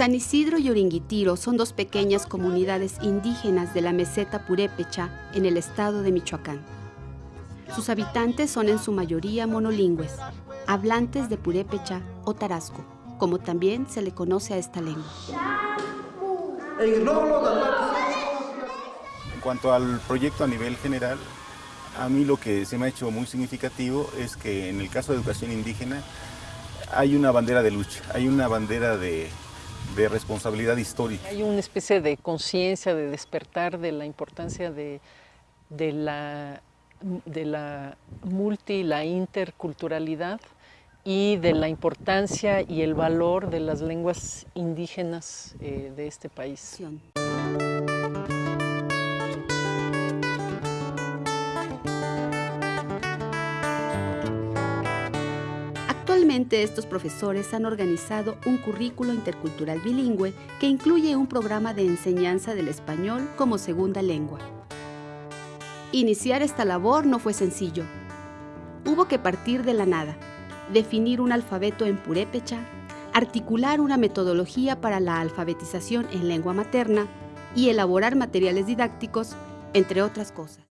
San Isidro y Oringuitiro son dos pequeñas comunidades indígenas de la meseta purépecha en el estado de Michoacán. Sus habitantes son en su mayoría monolingües, hablantes de purépecha o tarasco, como también se le conoce a esta lengua. En cuanto al proyecto a nivel general, a mí lo que se me ha hecho muy significativo es que en el caso de educación indígena hay una bandera de lucha, hay una bandera de, de responsabilidad histórica. Hay una especie de conciencia, de despertar de la importancia de, de, la, de la multi, la interculturalidad y de la importancia y el valor de las lenguas indígenas eh, de este país. Actualmente estos profesores han organizado un currículo intercultural bilingüe que incluye un programa de enseñanza del español como segunda lengua. Iniciar esta labor no fue sencillo. Hubo que partir de la nada, definir un alfabeto en purépecha, articular una metodología para la alfabetización en lengua materna y elaborar materiales didácticos, entre otras cosas.